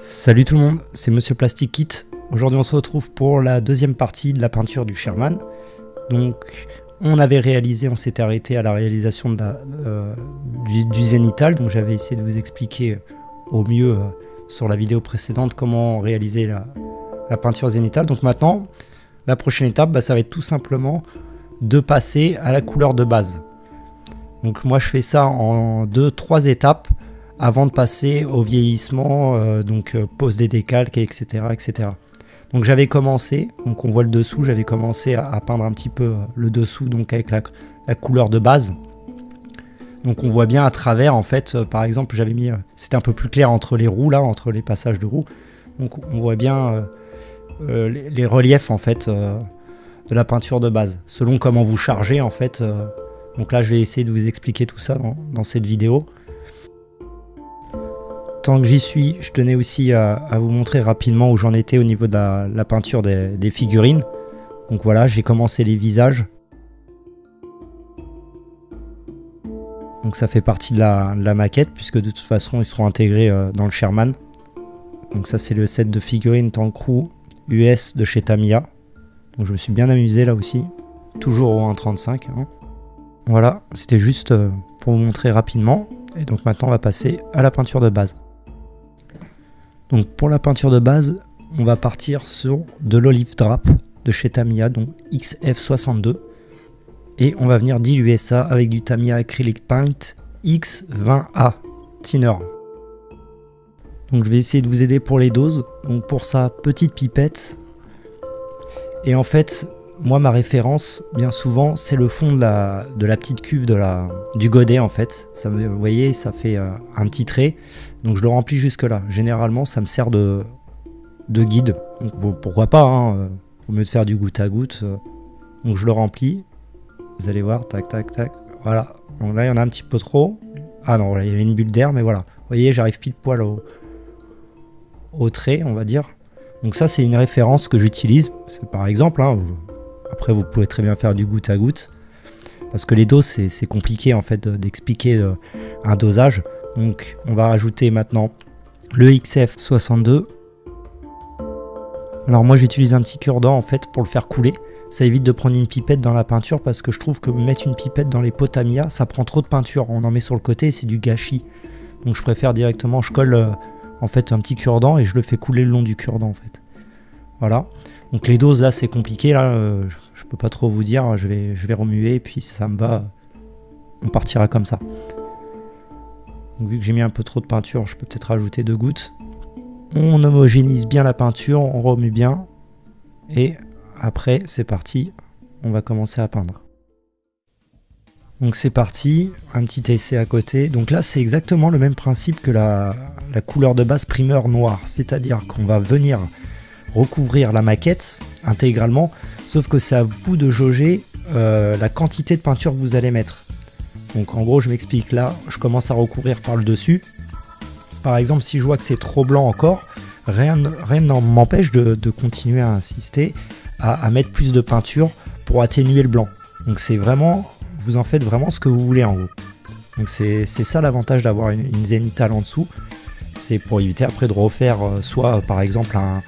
Salut tout le monde, c'est Monsieur Plastic Kit. Aujourd'hui on se retrouve pour la deuxième partie de la peinture du Sherman. Donc on avait réalisé, on s'était arrêté à la réalisation euh, du, zénital, donc j'avais essayé de vous expliquer au mieux euh, sur la vidéo précédente comment réaliser la, peinture zénitale. Donc maintenant, la prochaine étape, bah, ça va être tout simplement de passer à la couleur de base. Donc moi je fais ça en deux, trois étapes avant de passer au vieillissement, euh, donc euh, pose des décalques, etc. etc. Donc j'avais commencé, donc on voit le dessous, j'avais commencé à, peindre un petit peu euh, le dessous donc avec la, couleur de base. Donc on voit bien à travers en fait, par exemple j'avais mis, c'était un peu plus clair entre les roues là, entre les passages de roues. Donc on voit bien les, reliefs en fait de la peinture de base, selon comment vous chargez en fait. donc là je vais essayer de vous expliquer tout ça dans cette vidéo. Tant que j'y suis, je tenais aussi à, vous montrer rapidement où j'en étais au niveau de la, peinture des, figurines. Donc voilà, j'ai commencé les visages. Donc ça fait partie de la, maquette puisque de toute façon ils seront intégrés euh, dans le Sherman. Donc ça c'est le set de figurines Tancrou US de chez Tamiya. Donc je me suis bien amusé là aussi. Toujours au 1.35. Hein. Voilà, c'était juste euh, pour vous montrer rapidement. Et donc maintenant on va passer à la peinture de base. Donc pour la peinture de base, on va partir sur de l'olive drap de chez Tamiya, donc XF62. Et on va venir diluer ça avec du Tamiya Acrylic Paint X20A Thinner. Donc je vais essayer de vous aider pour les doses. Donc pour sa petite pipette. Et en fait, moi ma référence, bien souvent, c'est le fond de la, de la petite cuve de la, du godet en fait. Vous voyez, ça fait euh, un petit trait. Donc je le remplis jusque là. Généralement, ça me sert de, de guide. pourquoi pas, hein, euh, au mieux de faire du goutte à goutte. Euh. donc je le remplis. Vous allez voir, tac, tac, tac. Voilà. Donc là, il y en a un petit peu trop. Ah non, il y avait une bulle d'air, mais voilà. Vous voyez, j'arrive pile poil au, au trait, on va dire. Donc ça, c'est une référence que j'utilise. C'est par exemple, hein, après, vous pouvez très bien faire du goutte à goutte. Parce que les doses, c'est compliqué en fait d'expliquer euh, un dosage. Donc on va rajouter maintenant le XF62. Alors moi j'utilise un petit cure-dent en fait pour le faire couler. Ça évite de prendre une pipette dans la peinture parce que je trouve que mettre une pipette dans les pots Tamiya, ça prend trop de peinture. On en met sur le côté et c'est du gâchis. Donc je préfère directement, je colle euh, en fait un petit cure-dent et je le fais couler le long du cure-dent en fait. Voilà. Donc les doses là c'est compliqué là, euh, je peux pas trop vous dire, je vais, remuer et puis ça me va, on partira comme ça. Donc vu que j'ai mis un peu trop de peinture, je peux peut-être rajouter deux gouttes. On homogénise bien la peinture, on remue bien et après c'est parti, on va commencer à peindre. Donc c'est parti, un petit essai à côté. Donc là c'est exactement le même principe que la, la couleur de base primeur noir, c'est-à-dire qu'on va venir recouvrir la maquette intégralement, sauf que c'est à vous de jauger euh, la quantité de peinture que vous allez mettre. Donc en gros, je m'explique là, je commence à recouvrir par le dessus. Par exemple, si je vois que c'est trop blanc encore, rien ne m'empêche de, continuer à insister à, mettre plus de peinture pour atténuer le blanc. Donc c'est vraiment, vous en faites vraiment ce que vous voulez en gros. Donc c'est ça l'avantage d'avoir une, une en dessous. C'est pour éviter après de refaire euh, soit par exemple un,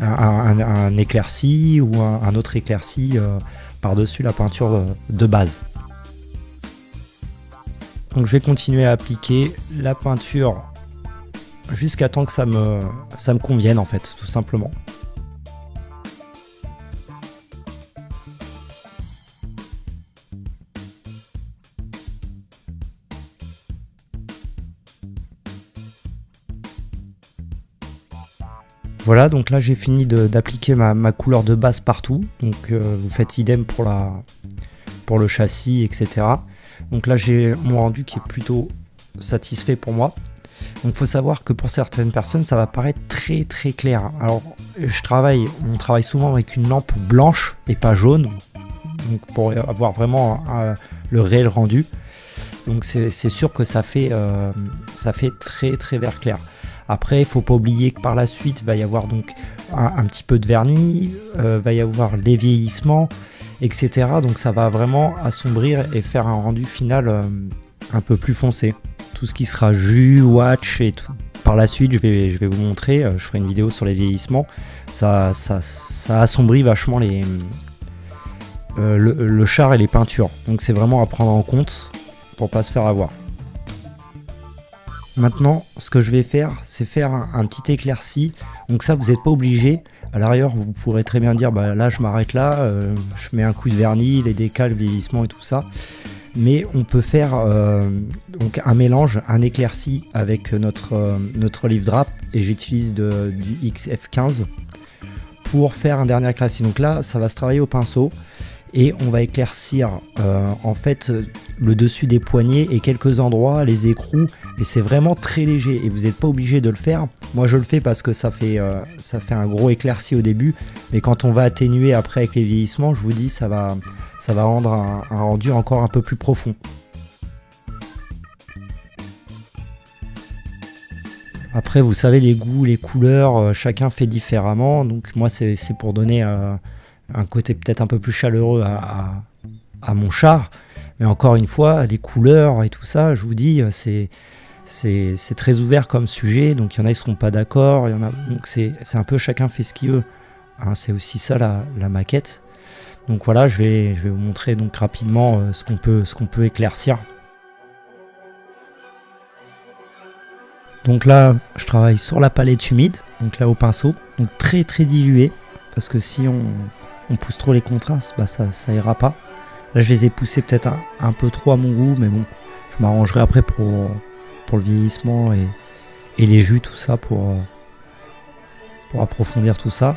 un, éclairci ou un, autre éclairci euh, par-dessus la peinture euh, de base. Donc je vais continuer à appliquer la peinture jusqu'à temps que ça me, ça me convienne en fait, tout simplement. Voilà, donc là j'ai fini d'appliquer ma, couleur de base partout. Donc euh, vous faites idem pour, le châssis, etc. Donc là j'ai mon rendu qui est plutôt satisfait pour moi. Donc il faut savoir que pour certaines personnes ça va paraître très très clair. Alors je travaille, on travaille souvent avec une lampe blanche et pas jaune. Donc pour avoir vraiment le réel rendu. Donc c'est sûr que ça fait, euh, ça fait très très vert clair. Après, il faut pas oublier que par la suite, il va y avoir donc un, petit peu de vernis, euh, va y avoir les vieillissements, etc. Donc ça va vraiment assombrir et faire un rendu final euh, un peu plus foncé. Tout ce qui sera jus, watch et tout, par la suite, je vais, je vais vous montrer, je ferai une vidéo sur les vieillissements. Ça, ça, ça assombrit vachement les, le, char et les peintures. Donc c'est vraiment à prendre en compte pour pas se faire avoir. Maintenant, ce que je vais faire, c'est faire un, petit éclairci. Donc ça, vous n'êtes pas obligé. À l'arrière, vous pourrez très bien dire, bah, là, je m'arrête là, euh, je mets un coup de vernis, les décals, le vieillissement et tout ça. Mais on peut faire euh, donc un mélange, un éclairci avec notre, euh, notre livre drap et j'utilise du XF15 pour faire un dernier éclairci. Donc là, ça va se travailler au pinceau et on va éclaircir euh, en fait le dessus des poignets et quelques endroits, les écrous et c'est vraiment très léger et vous n'êtes pas obligé de le faire. Moi je le fais parce que ça fait, euh, ça fait un gros éclairci au début mais quand on va atténuer après avec les vieillissements je vous dis ça va, ça va rendre un, rendu encore un peu plus profond. Après, vous savez, les goûts, les couleurs, euh, chacun fait différemment. Donc, moi, c'est pour donner un côté peut-être un peu plus chaleureux à, mon char. Mais encore une fois, les couleurs et tout ça, je vous dis, c'est c'est très ouvert comme sujet. Donc il y en a qui seront pas d'accord. Il y en a donc c'est un peu chacun fait ce qu'il veut. Hein, c'est aussi ça la, maquette. Donc voilà, je vais, je vais vous montrer donc rapidement euh, ce qu'on peut, ce qu'on peut éclaircir. Donc là, je travaille sur la palette humide, donc là au pinceau, donc très très dilué, parce que si on, on pousse trop les contrastes, bah ça, ça ira pas. Là, je les ai poussés peut-être un, peu trop à mon goût, mais bon, je m'arrangerai après pour, pour le vieillissement et, les jus, tout ça, pour, pour approfondir tout ça.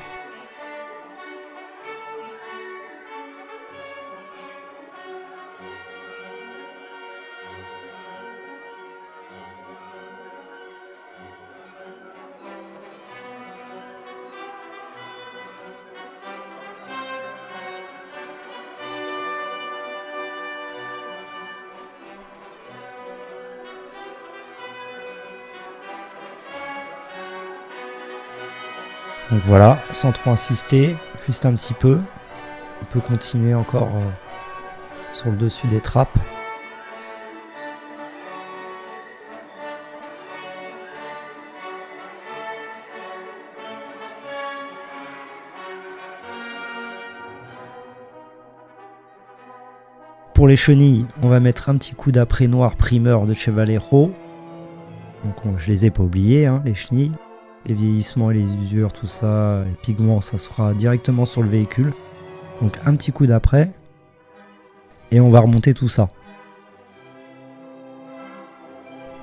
Donc voilà, sans trop insister, juste un petit peu. On peut continuer encore euh, sur le dessus des trappes. Pour les chenilles, on va mettre un petit coup d'après noir primeur de Chevaliero. Donc je les ai pas oubliés, hein, les chenilles les vieillissements et les usures, tout ça, les pigments, ça se fera directement sur le véhicule. Donc un petit coup d'après, et on va remonter tout ça.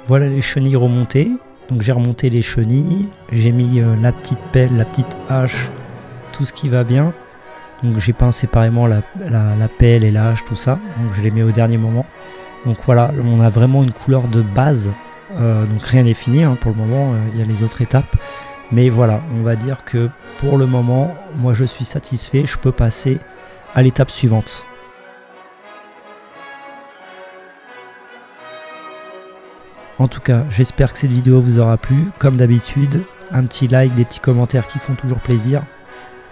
Voilà les chenilles remontées. Donc j'ai remonté les chenilles, j'ai mis euh, la petite pelle, la petite hache, tout ce qui va bien. Donc j'ai peint séparément la, pelle et la hache, tout ça. Donc je les mets au dernier moment. Donc voilà, on a vraiment une couleur de base euh, donc rien n'est fini hein, pour le moment, euh, il y a les autres étapes. Mais voilà, on va dire que pour le moment, moi je suis satisfait, je peux passer à l'étape suivante. En tout cas, j'espère que cette vidéo vous aura plu. Comme d'habitude, un petit like, des petits commentaires qui font toujours plaisir.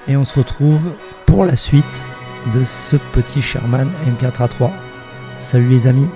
Et on se retrouve pour la suite de ce petit Sherman M4A3. Salut les amis